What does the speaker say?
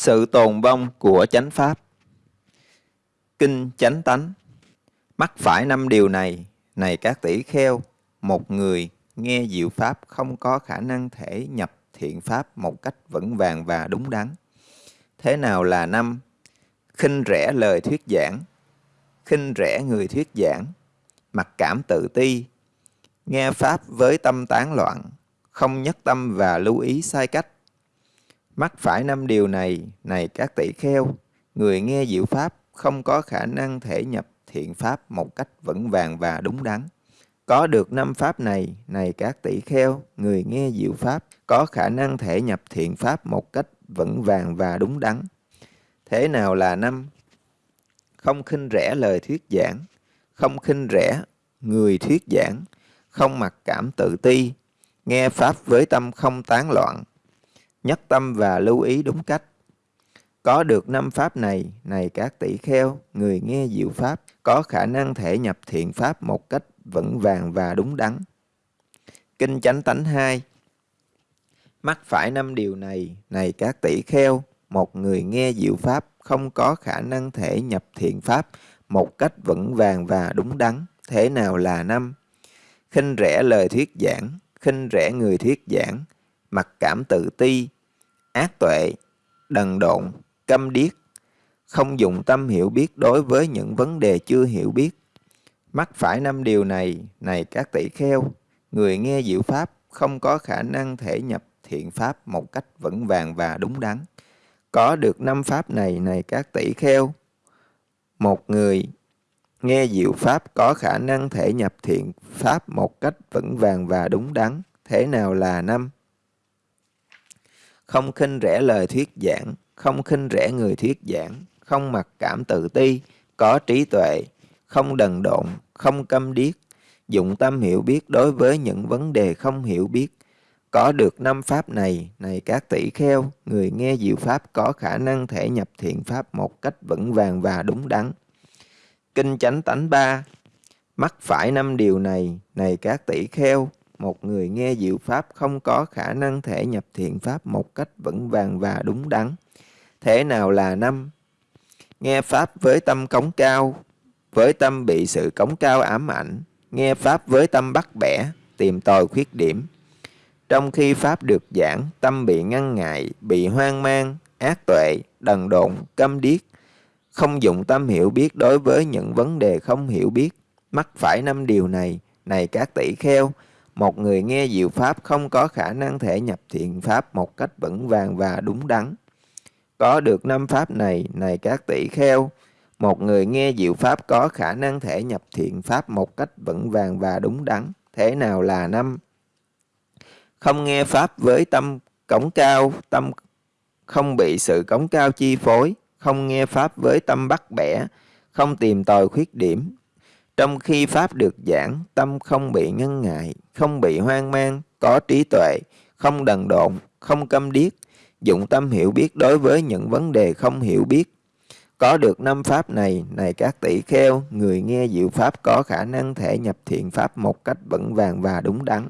Sự tồn vong của chánh pháp Kinh chánh tánh Mắc phải năm điều này, này các tỷ kheo, một người nghe diệu pháp không có khả năng thể nhập thiện pháp một cách vững vàng và đúng đắn. Thế nào là năm? khinh rẻ lời thuyết giảng, khinh rẻ người thuyết giảng, mặc cảm tự ti, nghe pháp với tâm tán loạn, không nhất tâm và lưu ý sai cách. Mắc phải năm điều này, này các tỷ kheo, người nghe diệu pháp không có khả năng thể nhập thiện pháp một cách vững vàng và đúng đắn. Có được năm pháp này, này các tỷ kheo, người nghe diệu pháp có khả năng thể nhập thiện pháp một cách vững vàng và đúng đắn. Thế nào là năm? Không khinh rẻ lời thuyết giảng, không khinh rẻ người thuyết giảng, không mặc cảm tự ti, nghe Pháp với tâm không tán loạn, nhất tâm và lưu ý đúng cách. Có được năm Pháp này, này các tỷ kheo, người nghe diệu Pháp, có khả năng thể nhập thiện Pháp một cách vững vàng và đúng đắn. Kinh Chánh Tánh 2 Mắc phải năm điều này, này các tỷ kheo, một người nghe diệu Pháp không có khả năng thể nhập thiện Pháp một cách vững vàng và đúng đắn. Thế nào là năm? khinh rẻ lời thuyết giảng, khinh rẻ người thuyết giảng, mặc cảm tự ti, ác tuệ, đần độn, câm điếc, không dùng tâm hiểu biết đối với những vấn đề chưa hiểu biết. Mắc phải năm điều này, này các tỷ kheo, người nghe diệu pháp không có khả năng thể nhập thiện pháp một cách vững vàng và đúng đắn. Có được năm pháp này, này các tỷ kheo, một người Nghe diệu pháp có khả năng thể nhập thiện pháp một cách vững vàng và đúng đắn. Thế nào là năm? Không khinh rẻ lời thuyết giảng, không khinh rẻ người thuyết giảng, không mặc cảm tự ti, có trí tuệ, không đần độn, không câm điếc, dụng tâm hiểu biết đối với những vấn đề không hiểu biết. Có được năm pháp này, này các tỷ kheo, người nghe diệu pháp có khả năng thể nhập thiện pháp một cách vững vàng và đúng đắn. Kinh chánh tánh ba Mắc phải năm điều này, này các tỷ kheo, một người nghe diệu pháp không có khả năng thể nhập thiện pháp một cách vững vàng và đúng đắn. Thế nào là năm? Nghe pháp với tâm cống cao, với tâm bị sự cống cao ám ảnh, nghe pháp với tâm bắt bẻ, tìm tòi khuyết điểm. Trong khi pháp được giảng, tâm bị ngăn ngại, bị hoang mang, ác tuệ, đần độn, câm điếc, không dụng tâm hiểu biết đối với những vấn đề không hiểu biết. Mắc phải năm điều này, này các tỷ kheo, một người nghe diệu pháp không có khả năng thể nhập thiện pháp một cách vững vàng và đúng đắn. Có được năm pháp này, này các tỷ kheo, một người nghe diệu pháp có khả năng thể nhập thiện pháp một cách vững vàng và đúng đắn. Thế nào là năm? Không nghe pháp với tâm cống cao, tâm không bị sự cống cao chi phối, không nghe Pháp với tâm bắt bẻ, không tìm tòi khuyết điểm. Trong khi Pháp được giảng, tâm không bị ngăn ngại, không bị hoang mang, có trí tuệ, không đần độn, không câm điếc, dụng tâm hiểu biết đối với những vấn đề không hiểu biết. Có được năm Pháp này, này các tỷ kheo, người nghe diệu Pháp có khả năng thể nhập thiện Pháp một cách vững vàng và đúng đắn.